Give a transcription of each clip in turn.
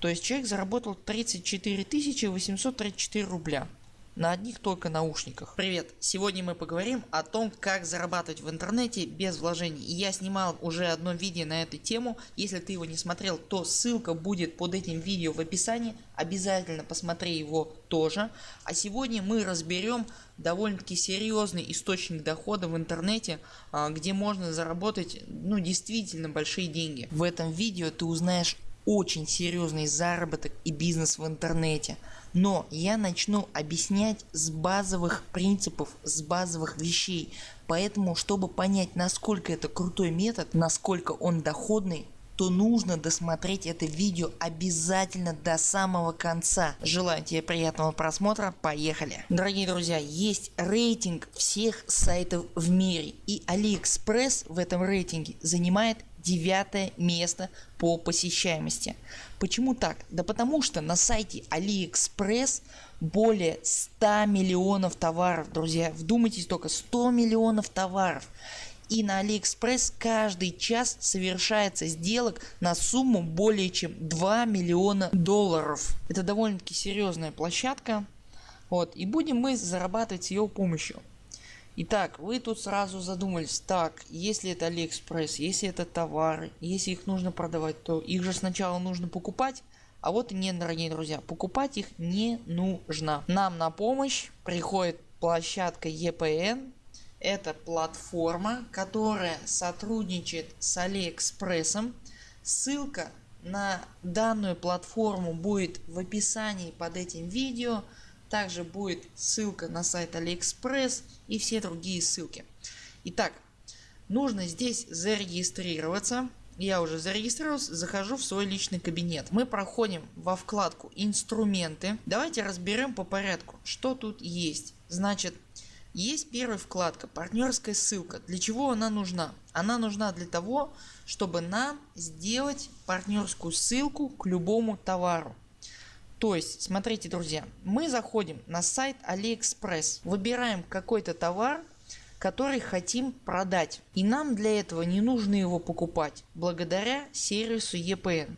То есть человек заработал 34 834 рубля на одних только наушниках. Привет! Сегодня мы поговорим о том как зарабатывать в интернете без вложений. И я снимал уже одно видео на эту тему. Если ты его не смотрел то ссылка будет под этим видео в описании. Обязательно посмотри его тоже. А сегодня мы разберем довольно таки серьезный источник дохода в интернете а, где можно заработать ну действительно большие деньги. В этом видео ты узнаешь очень серьезный заработок и бизнес в интернете. Но я начну объяснять с базовых принципов, с базовых вещей. Поэтому чтобы понять насколько это крутой метод, насколько он доходный, то нужно досмотреть это видео обязательно до самого конца. Желаю тебе приятного просмотра, поехали. Дорогие друзья, есть рейтинг всех сайтов в мире и AliExpress в этом рейтинге занимает девятое место по посещаемости. Почему так? Да потому что на сайте AliExpress более 100 миллионов товаров, друзья. Вдумайтесь только 100 миллионов товаров. И на AliExpress каждый час совершается сделок на сумму более чем 2 миллиона долларов. Это довольно таки серьезная площадка. Вот. И будем мы зарабатывать с ее помощью. Итак, вы тут сразу задумались, так, если это Алиэкспресс, если это товары, если их нужно продавать, то их же сначала нужно покупать. А вот и нет, дорогие друзья, покупать их не нужно. Нам на помощь приходит площадка EPN. Это платформа, которая сотрудничает с Алиэкспрессом. Ссылка на данную платформу будет в описании под этим видео. Также будет ссылка на сайт AliExpress и все другие ссылки. Итак, нужно здесь зарегистрироваться. Я уже зарегистрировался, захожу в свой личный кабинет. Мы проходим во вкладку инструменты. Давайте разберем по порядку, что тут есть. Значит, есть первая вкладка партнерская ссылка. Для чего она нужна? Она нужна для того, чтобы нам сделать партнерскую ссылку к любому товару. То есть, смотрите друзья, мы заходим на сайт AliExpress, выбираем какой-то товар, который хотим продать. И нам для этого не нужно его покупать благодаря сервису EPN.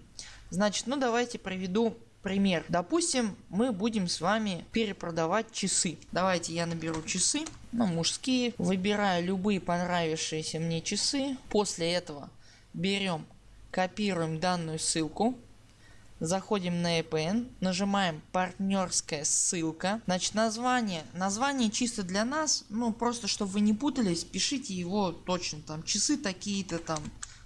Значит, ну давайте проведу пример. Допустим, мы будем с вами перепродавать часы. Давайте я наберу часы, ну мужские, выбираю любые понравившиеся мне часы. После этого берем, копируем данную ссылку Заходим на EPN, нажимаем партнерская ссылка. Значит название, название чисто для нас, ну просто чтобы вы не путались, пишите его точно там часы такие-то там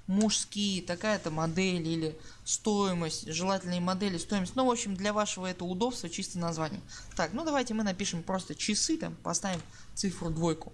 мужские, такая-то модель или стоимость, желательные модели, стоимость. Ну в общем для вашего это удобства чисто название. Так ну давайте мы напишем просто часы там поставим цифру двойку.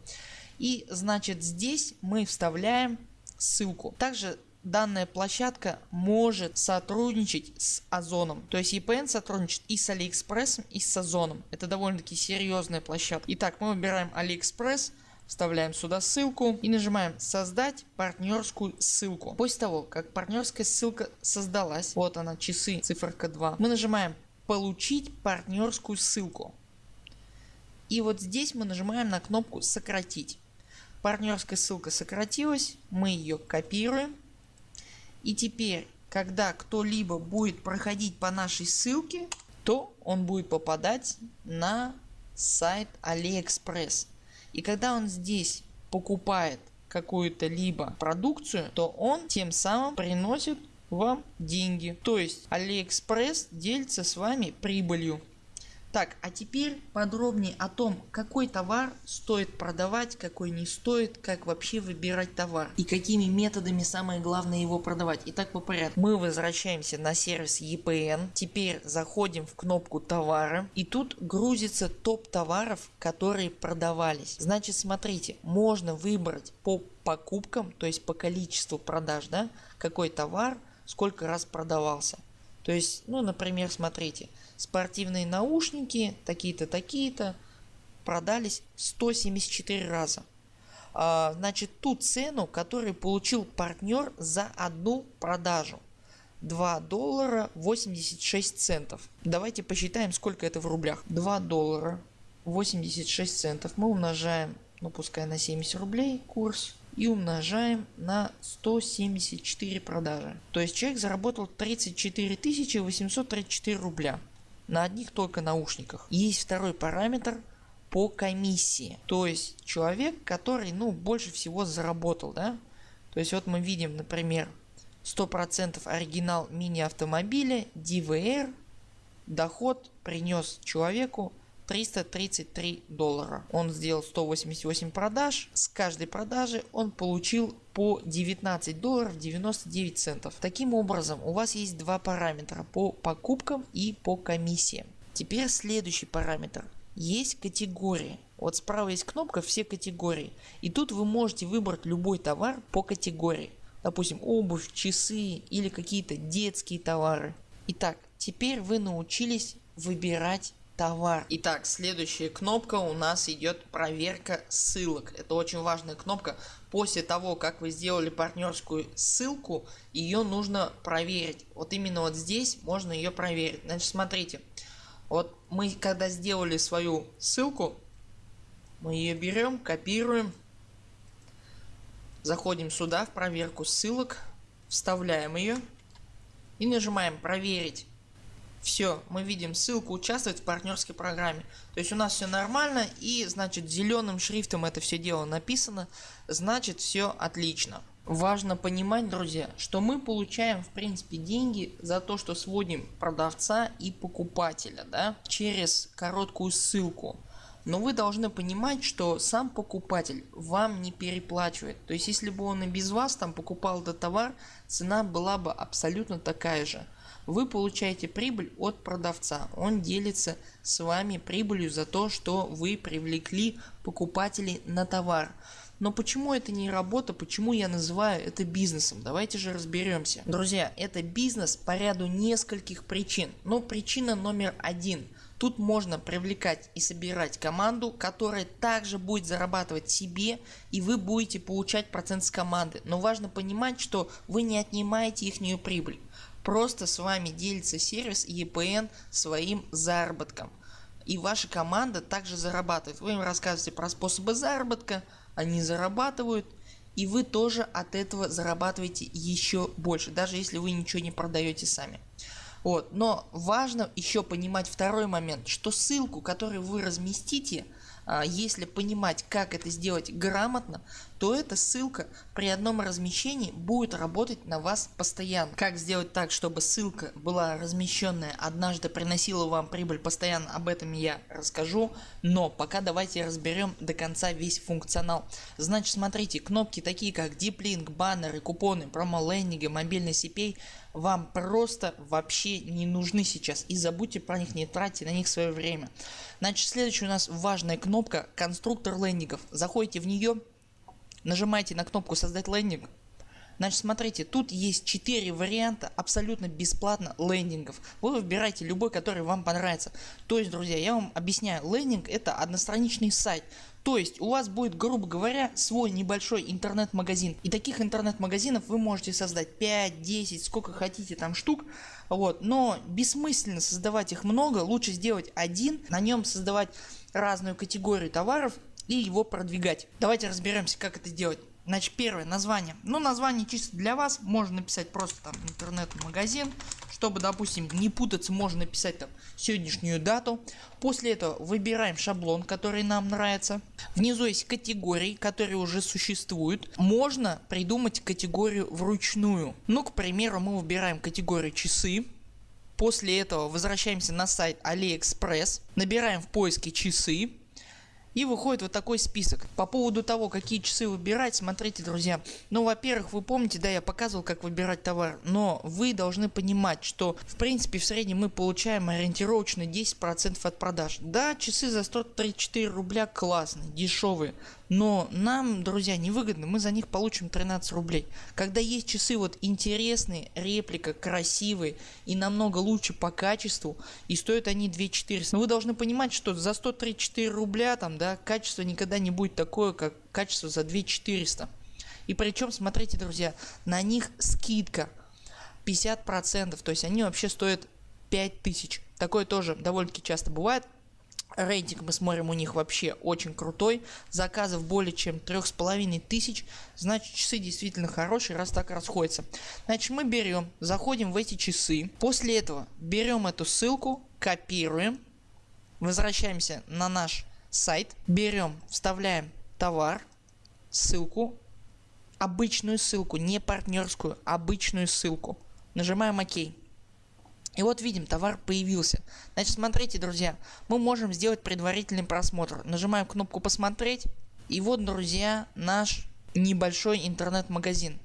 И значит здесь мы вставляем ссылку. Также данная площадка может сотрудничать с Озоном. То есть EPN сотрудничает и с AliExpress и с Озоном. Это довольно таки серьезная площадка. Итак мы выбираем AliExpress. Вставляем сюда ссылку и нажимаем создать партнерскую ссылку. После того как партнерская ссылка создалась, вот она часы циферка 2, мы нажимаем получить партнерскую ссылку. И вот здесь мы нажимаем на кнопку сократить. Партнерская ссылка сократилась, мы ее копируем и теперь когда кто-либо будет проходить по нашей ссылке то он будет попадать на сайт AliExpress. И когда он здесь покупает какую-то либо продукцию то он тем самым приносит вам деньги. То есть AliExpress делится с вами прибылью. Так, а теперь подробнее о том, какой товар стоит продавать, какой не стоит, как вообще выбирать товар и какими методами самое главное его продавать. Итак, по порядку. Мы возвращаемся на сервис EPN. Теперь заходим в кнопку товары и тут грузится топ товаров, которые продавались. Значит, смотрите, можно выбрать по покупкам, то есть по количеству продаж, да, какой товар сколько раз продавался. То есть, ну, например, смотрите, спортивные наушники такие-то, такие-то продались 174 раза. А, значит, ту цену, которую получил партнер за одну продажу. 2 доллара 86 центов. Давайте посчитаем сколько это в рублях. 2 доллара 86 центов мы умножаем, ну пускай на 70 рублей курс. И умножаем на 174 продажи. То есть человек заработал 34 834 рубля на одних только наушниках. Есть второй параметр по комиссии. То есть человек который ну больше всего заработал. Да? То есть вот мы видим например 100% оригинал мини автомобиля DVR доход принес человеку 333 доллара. Он сделал 188 продаж. С каждой продажи он получил по 19 долларов 99 центов. Таким образом у вас есть два параметра по покупкам и по комиссиям. Теперь следующий параметр. Есть категории. Вот справа есть кнопка все категории. И тут вы можете выбрать любой товар по категории. Допустим обувь, часы или какие-то детские товары. Итак, теперь вы научились выбирать товар. Итак, следующая кнопка у нас идет проверка ссылок. Это очень важная кнопка. После того, как вы сделали партнерскую ссылку, ее нужно проверить. Вот именно вот здесь можно ее проверить. Значит, смотрите. Вот мы когда сделали свою ссылку, мы ее берем, копируем, заходим сюда в проверку ссылок, вставляем ее и нажимаем проверить. Все, мы видим ссылку участвовать в партнерской программе. То есть у нас все нормально и значит зеленым шрифтом это все дело написано, значит все отлично. Важно понимать друзья, что мы получаем в принципе деньги за то что сводим продавца и покупателя да, через короткую ссылку. Но вы должны понимать, что сам покупатель вам не переплачивает. То есть если бы он и без вас там покупал этот товар, цена была бы абсолютно такая же вы получаете прибыль от продавца. Он делится с вами прибылью за то, что вы привлекли покупателей на товар. Но почему это не работа, почему я называю это бизнесом? Давайте же разберемся. Друзья, это бизнес по ряду нескольких причин. Но причина номер один. Тут можно привлекать и собирать команду, которая также будет зарабатывать себе и вы будете получать процент с команды. Но важно понимать, что вы не отнимаете их прибыль. Просто с вами делится сервис EPN своим заработком. И ваша команда также зарабатывает. Вы им рассказываете про способы заработка, они зарабатывают и вы тоже от этого зарабатываете еще больше, даже если вы ничего не продаете сами. Вот. Но важно еще понимать второй момент, что ссылку которую вы разместите а, если понимать как это сделать грамотно, то эта ссылка при одном размещении будет работать на вас постоянно. Как сделать так чтобы ссылка была размещенная однажды приносила вам прибыль постоянно об этом я расскажу. Но пока давайте разберем до конца весь функционал. Значит смотрите кнопки такие как Deep Link, баннеры, купоны, промо-лендинги, мобильный CPA вам просто вообще не нужны сейчас и забудьте про них не тратьте на них свое время. Значит следующая у нас важная кнопка конструктор лендингов. Заходите в нее, нажимаете на кнопку создать лендинг. Значит смотрите тут есть 4 варианта абсолютно бесплатно лендингов. Вы выбираете любой который вам понравится. То есть друзья я вам объясняю лендинг это одностраничный сайт. То есть у вас будет грубо говоря свой небольшой интернет-магазин. И таких интернет-магазинов вы можете создать 5, 10, сколько хотите там штук. Вот. Но бессмысленно создавать их много, лучше сделать один, на нем создавать разную категорию товаров и его продвигать. Давайте разберемся как это делать. Значит первое название. Ну название чисто для вас. Можно написать просто там интернет-магазин. Чтобы допустим не путаться можно написать там сегодняшнюю дату. После этого выбираем шаблон который нам нравится. Внизу есть категории которые уже существуют. Можно придумать категорию вручную. Ну к примеру мы выбираем категорию часы. После этого возвращаемся на сайт AliExpress. Набираем в поиске часы и выходит вот такой список. По поводу того какие часы выбирать, смотрите друзья. Ну во-первых вы помните да я показывал как выбирать товар. Но вы должны понимать что в принципе в среднем мы получаем ориентировочно 10% от продаж. Да часы за 134 рубля классные, дешевые но нам друзья невыгодно мы за них получим 13 рублей. Когда есть часы вот интересные, реплика, красивые и намного лучше по качеству и стоят они 2400. Но вы должны понимать что за 134 рубля там да качество никогда не будет такое как качество за 2400. И причем смотрите друзья на них скидка 50% то есть они вообще стоят 5000. Такое тоже довольно таки часто бывает Рейтинг мы смотрим у них вообще очень крутой. Заказов более чем трех с половиной тысяч. Значит часы действительно хорошие раз так расходятся. Значит мы берем, заходим в эти часы. После этого берем эту ссылку, копируем. Возвращаемся на наш сайт. Берем, вставляем товар, ссылку. Обычную ссылку, не партнерскую, обычную ссылку. Нажимаем ОК. И вот видим товар появился. Значит смотрите друзья мы можем сделать предварительный просмотр. Нажимаем кнопку посмотреть и вот друзья наш небольшой интернет-магазин.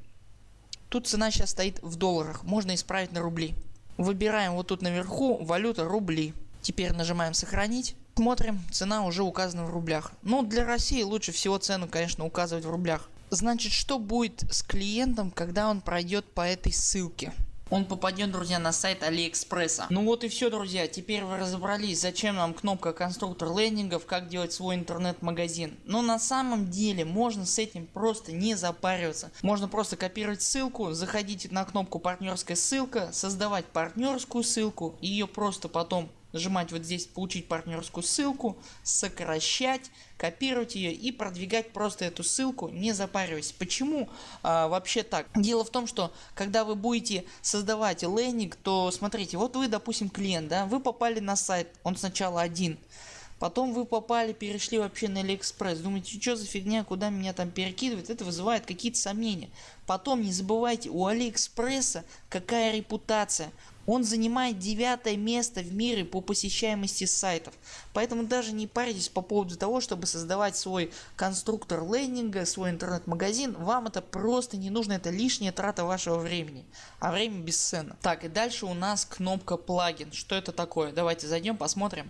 Тут цена сейчас стоит в долларах, можно исправить на рубли. Выбираем вот тут наверху валюта рубли. Теперь нажимаем сохранить. Смотрим цена уже указана в рублях. Ну, для России лучше всего цену конечно указывать в рублях. Значит что будет с клиентом когда он пройдет по этой ссылке он попадет друзья на сайт алиэкспресса. Ну вот и все друзья теперь вы разобрались зачем нам кнопка конструктор лендингов как делать свой интернет-магазин. Но на самом деле можно с этим просто не запариваться. Можно просто копировать ссылку, заходить на кнопку партнерская ссылка, создавать партнерскую ссылку, ее просто потом нажимать вот здесь получить партнерскую ссылку, сокращать, копировать ее и продвигать просто эту ссылку не запариваясь. Почему а, вообще так? Дело в том что когда вы будете создавать лендинг то смотрите вот вы допустим клиент да вы попали на сайт он сначала один Потом вы попали, перешли вообще на Алиэкспресс. Думаете, что за фигня, куда меня там перекидывает? Это вызывает какие-то сомнения. Потом не забывайте, у Алиэкспресса какая репутация он занимает девятое место в мире по посещаемости сайтов. Поэтому даже не парьтесь по поводу того, чтобы создавать свой конструктор лендинга, свой интернет-магазин. Вам это просто не нужно, это лишняя трата вашего времени. А время бесценно. Так и дальше у нас кнопка плагин. Что это такое? Давайте зайдем посмотрим.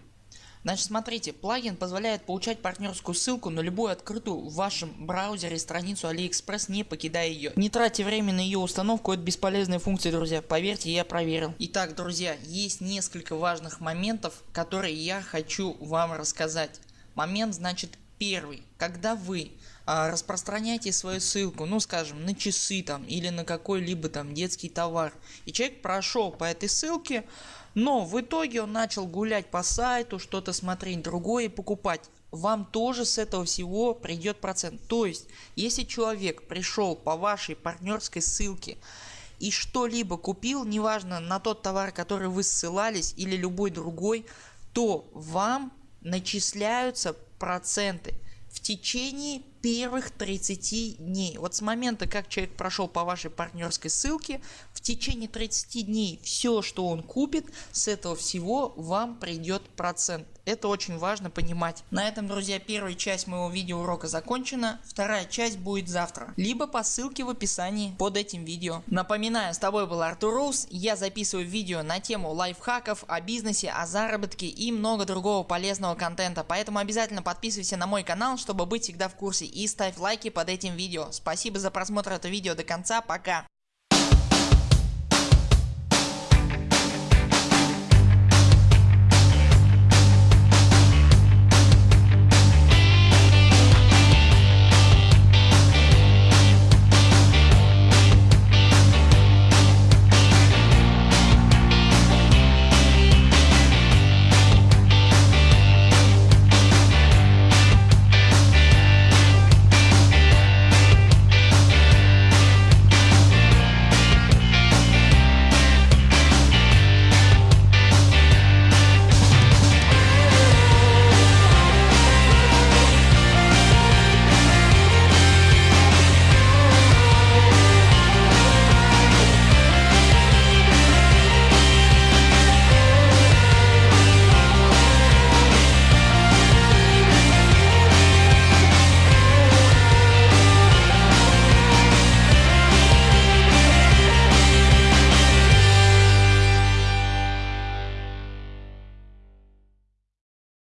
Значит смотрите, плагин позволяет получать партнерскую ссылку на любую открытую в вашем браузере страницу AliExpress не покидая ее. Не тратьте время на ее установку, это бесполезная функция друзья, поверьте я проверил. Итак друзья, есть несколько важных моментов, которые я хочу вам рассказать. Момент значит первый, когда вы а, распространяете свою ссылку, ну скажем на часы там или на какой-либо там детский товар и человек прошел по этой ссылке, но в итоге он начал гулять по сайту, что-то смотреть другое покупать. Вам тоже с этого всего придет процент. То есть если человек пришел по вашей партнерской ссылке и что-либо купил, неважно на тот товар который вы ссылались или любой другой, то вам начисляются проценты в течение первых 30 дней. Вот с момента как человек прошел по вашей партнерской ссылке в течение 30 дней все что он купит с этого всего вам придет процент. Это очень важно понимать. На этом друзья первая часть моего видеоурока закончена. Вторая часть будет завтра. Либо по ссылке в описании под этим видео. Напоминаю с тобой был Артур Роуз. Я записываю видео на тему лайфхаков, о бизнесе, о заработке и много другого полезного контента. Поэтому обязательно подписывайся на мой канал чтобы быть всегда в курсе и ставь лайки под этим видео. Спасибо за просмотр этого видео до конца. Пока.